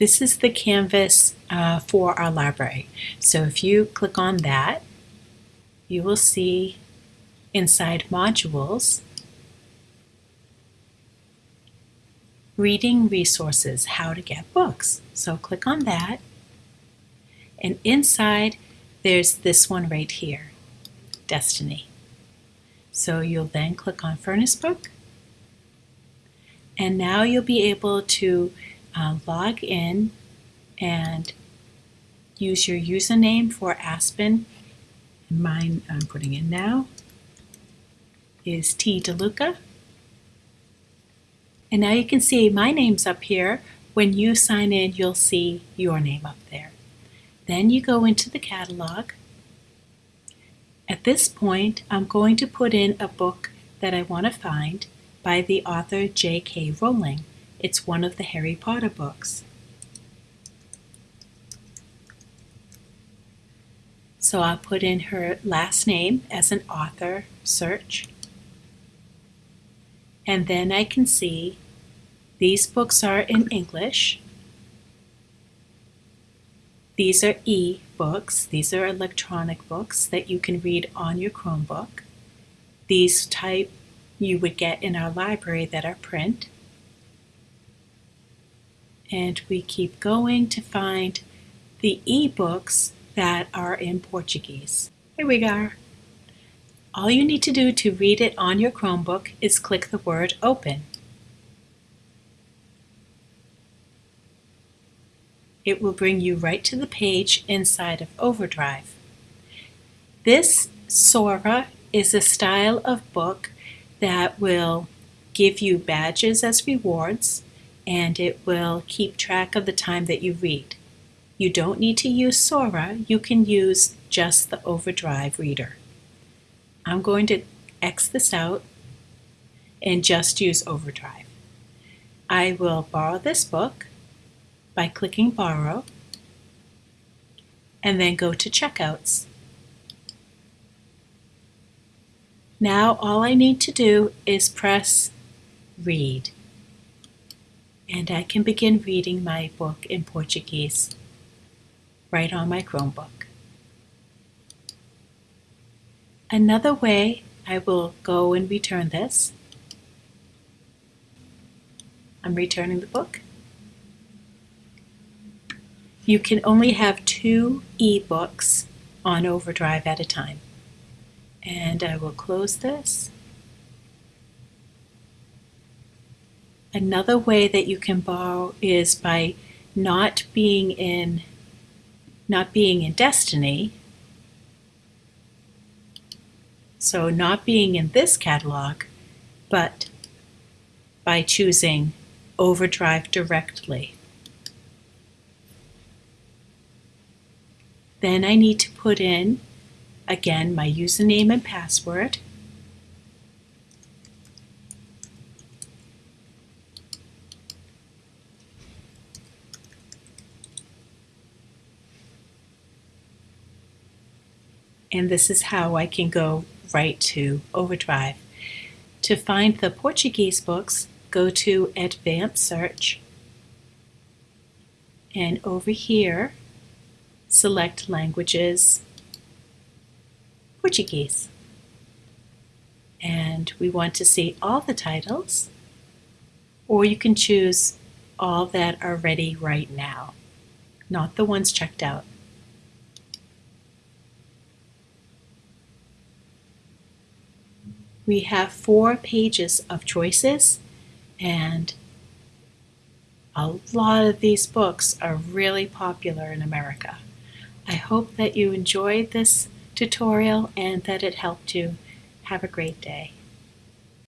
This is the canvas uh, for our library. So if you click on that, you will see inside modules, reading resources, how to get books. So click on that. And inside, there's this one right here, Destiny. So you'll then click on Furnace Book. And now you'll be able to uh, log in and use your username for Aspen. Mine I'm putting in now is T. DeLuca. And now you can see my name's up here. When you sign in, you'll see your name up there. Then you go into the catalog. At this point, I'm going to put in a book that I want to find by the author J.K. Rowling. It's one of the Harry Potter books. So I'll put in her last name as an author search. And then I can see these books are in English. These are e-books. These are electronic books that you can read on your Chromebook. These type you would get in our library that are print and we keep going to find the ebooks that are in Portuguese. Here we go. All you need to do to read it on your Chromebook is click the word open. It will bring you right to the page inside of Overdrive. This Sora is a style of book that will give you badges as rewards and it will keep track of the time that you read. You don't need to use Sora, you can use just the Overdrive reader. I'm going to X this out and just use Overdrive. I will borrow this book by clicking Borrow and then go to Checkouts. Now all I need to do is press Read and I can begin reading my book in Portuguese right on my Chromebook. Another way I will go and return this. I'm returning the book. You can only have two e-books on Overdrive at a time. And I will close this Another way that you can borrow is by not being in not being in destiny. So not being in this catalog, but by choosing overdrive directly. Then I need to put in, again, my username and password. And this is how I can go right to Overdrive. To find the Portuguese books, go to Advanced Search, and over here, select Languages, Portuguese. And we want to see all the titles, or you can choose all that are ready right now, not the ones checked out. We have four pages of choices and a lot of these books are really popular in America. I hope that you enjoyed this tutorial and that it helped you. Have a great day.